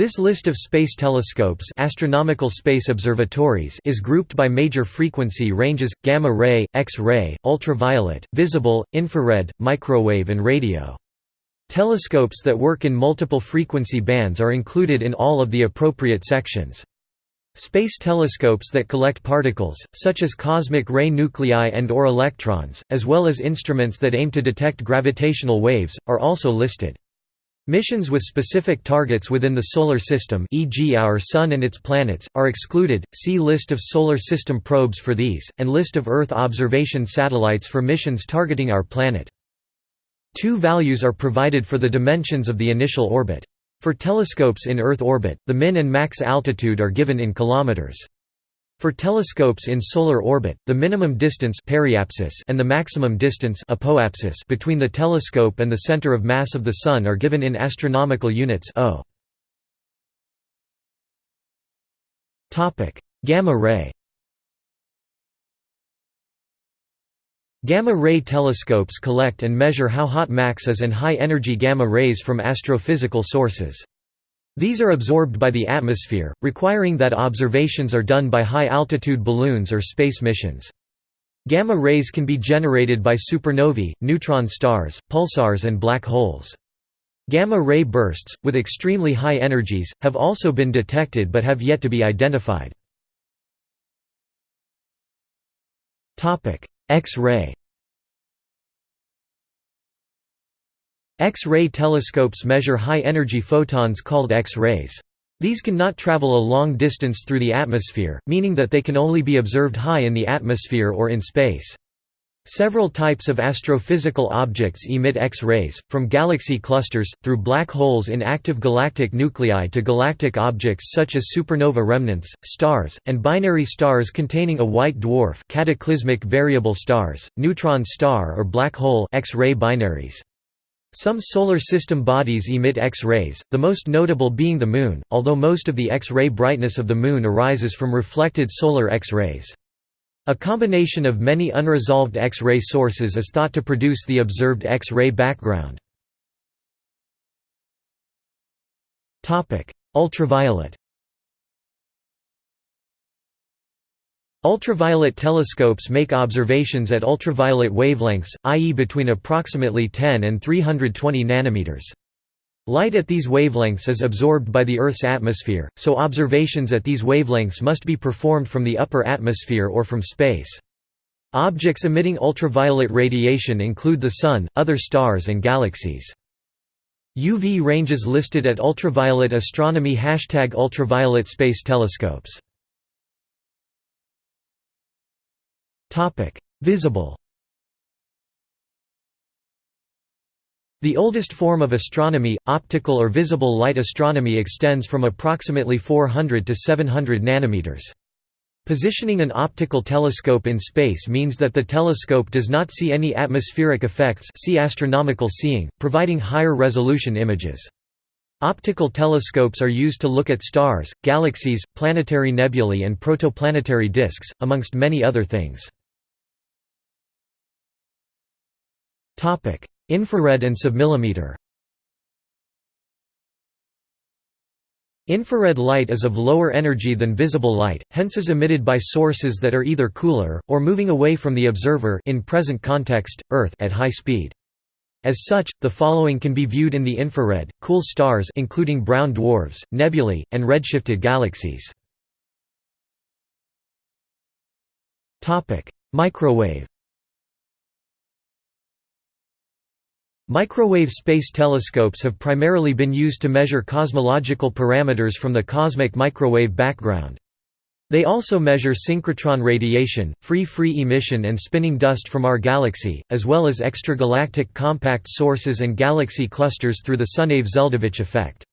This list of space telescopes astronomical space observatories is grouped by major frequency ranges, gamma-ray, X-ray, ultraviolet, visible, infrared, microwave and radio. Telescopes that work in multiple frequency bands are included in all of the appropriate sections. Space telescopes that collect particles, such as cosmic ray nuclei and or electrons, as well as instruments that aim to detect gravitational waves, are also listed. Missions with specific targets within the Solar System e.g. our Sun and its planets, are excluded, see List of Solar System probes for these, and List of Earth observation satellites for missions targeting our planet. Two values are provided for the dimensions of the initial orbit. For telescopes in Earth orbit, the min and max altitude are given in kilometers. For telescopes in solar orbit, the minimum distance periapsis and the maximum distance apoapsis between the telescope and the center of mass of the Sun are given in astronomical units o. Gamma ray Gamma-ray telescopes collect and measure how hot Max is and high-energy gamma rays from astrophysical sources. These are absorbed by the atmosphere, requiring that observations are done by high-altitude balloons or space missions. Gamma rays can be generated by supernovae, neutron stars, pulsars and black holes. Gamma-ray bursts, with extremely high energies, have also been detected but have yet to be identified. X-ray X-ray telescopes measure high-energy photons called X-rays. These can not travel a long distance through the atmosphere, meaning that they can only be observed high in the atmosphere or in space. Several types of astrophysical objects emit X-rays, from galaxy clusters, through black holes in active galactic nuclei to galactic objects such as supernova remnants, stars, and binary stars containing a white dwarf cataclysmic variable stars, neutron star or black hole X-ray binaries. Some solar system bodies emit X-rays, the most notable being the Moon, although most of the X-ray brightness of the Moon arises from reflected solar X-rays. A combination of many unresolved X-ray sources is thought to produce the observed X-ray background. Ultraviolet Ultraviolet telescopes make observations at ultraviolet wavelengths, i.e. between approximately 10 and 320 nanometers. Light at these wavelengths is absorbed by the Earth's atmosphere, so observations at these wavelengths must be performed from the upper atmosphere or from space. Objects emitting ultraviolet radiation include the Sun, other stars and galaxies. UV ranges listed at ultraviolet astronomy Hashtag ultraviolet space telescopes Visible The oldest form of astronomy, optical or visible light astronomy extends from approximately 400 to 700 nanometers. Positioning an optical telescope in space means that the telescope does not see any atmospheric effects see astronomical seeing, providing higher resolution images. Optical telescopes are used to look at stars, galaxies, planetary nebulae and protoplanetary disks, amongst many other things. Infrared and submillimeter Infrared light is of lower energy than visible light, hence is emitted by sources that are either cooler, or moving away from the observer in present context, Earth at high speed. As such, the following can be viewed in the infrared, cool stars including brown dwarfs, nebulae, and redshifted galaxies. Microwave Microwave space telescopes have primarily been used to measure cosmological parameters from the cosmic microwave background. They also measure synchrotron radiation, free-free emission and spinning dust from our galaxy, as well as extragalactic compact sources and galaxy clusters through the Sunyaev-Zeldovich effect.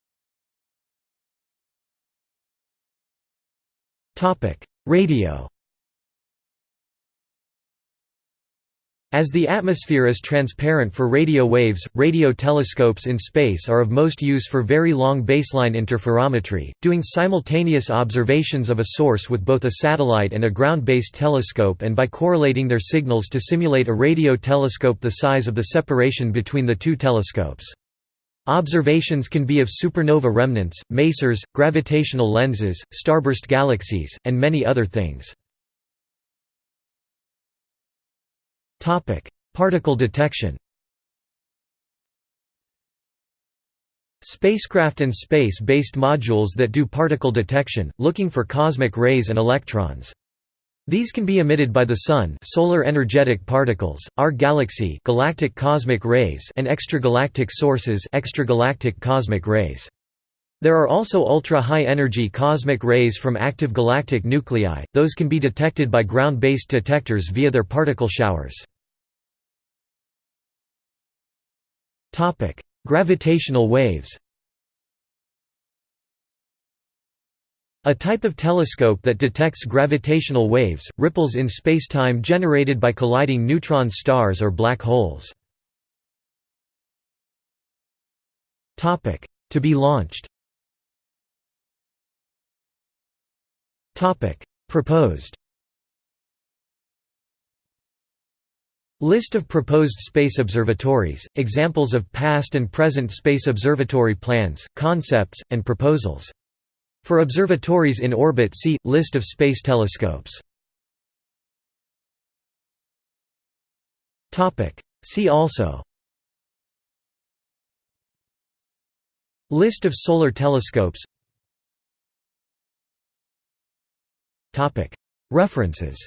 Radio As the atmosphere is transparent for radio waves, radio telescopes in space are of most use for very long baseline interferometry, doing simultaneous observations of a source with both a satellite and a ground-based telescope and by correlating their signals to simulate a radio telescope the size of the separation between the two telescopes. Observations can be of supernova remnants, masers, gravitational lenses, starburst galaxies, and many other things. Particle detection Spacecraft and space-based modules that do particle detection, looking for cosmic rays and electrons. These can be emitted by the Sun solar energetic particles, our galaxy galactic cosmic rays and extragalactic sources extragalactic cosmic rays. There are also ultra-high-energy cosmic rays from active galactic nuclei, those can be detected by ground-based detectors via their particle showers. Gravitational waves A type of telescope that detects gravitational waves, ripples in spacetime generated by colliding neutron stars or black holes. To be launched Proposed List of proposed space observatories, examples of past and present space observatory plans, concepts, and proposals. For observatories in orbit see, List of space telescopes. See also List of solar telescopes References